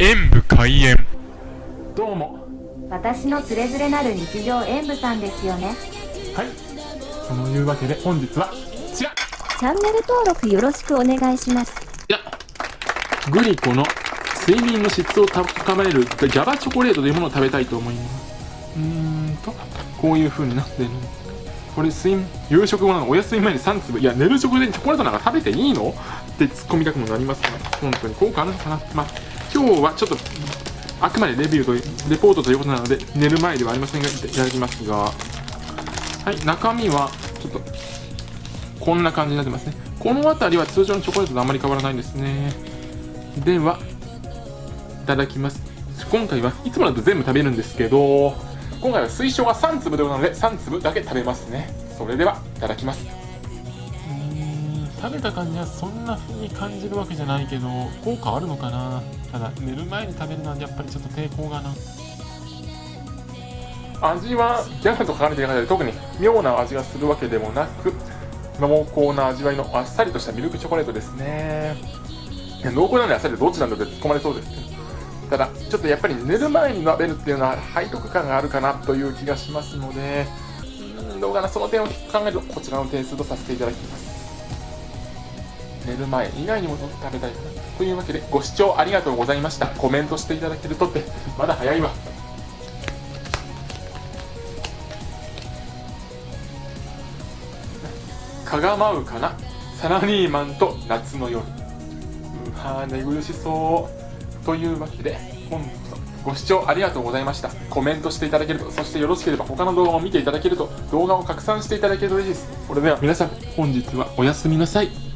演武開演。どうも。私のつれづれなる日常演舞さんですよね。はい。そのいうわけで本日はこちら。こチャンネル登録よろしくお願いします。ちらグリコの睡眠の質を高めるギャバチョコレートというものを食べたいと思います。うーんとこういう風になってる。これ睡夕食後なのお休み前に3粒。いや寝る直前にチョコレートなんか食べていいの？って突っ込みたくもなりますが本当に。効果あるのかな。まあ今日はちょっとあくまでレビューとレポートということなので寝る前ではありませんがいただきますがはい中身はちょっとこんな感じになってますね。この辺りは通常のチョコレートとあまり変わらないですね。ではいただきます。今回はいつもだと全部食べるんですけど今回は推奨が3粒ということなので3粒だけ食べますね。それではいただきます。食べた感じはそんな風に感じるわけじゃないけど効果あるのかな。ただ寝る前に食べるのはやっぱりちょっと抵抗がな。味はギャグと書かれている中で特に妙な味がするわけでもなく濃厚な味わいのあっさりとしたミルクチョコレートですね。濃厚なんであっさりどっちなんだって突っ込まれそうですけど。ただちょっとやっぱり寝る前に食べるっていうのは背徳感があるかなという気がしますのでうんどうかな。その点を考えるとこちらの点数とさせていただきます。寝る前以外にも食べたいなというわけでご視聴ありがとうございました。コメントしていただけるとってまだ早いわ。かがまうかな？サラリーマンと夏の夜。うわ寝苦しそう。というわけで今度こそご視聴ありがとうございました。コメントしていただけるとそしてよろしければ他の動画も見ていただけると動画を拡散していただけると嬉しいです。それでは皆さん本日はおやすみなさい。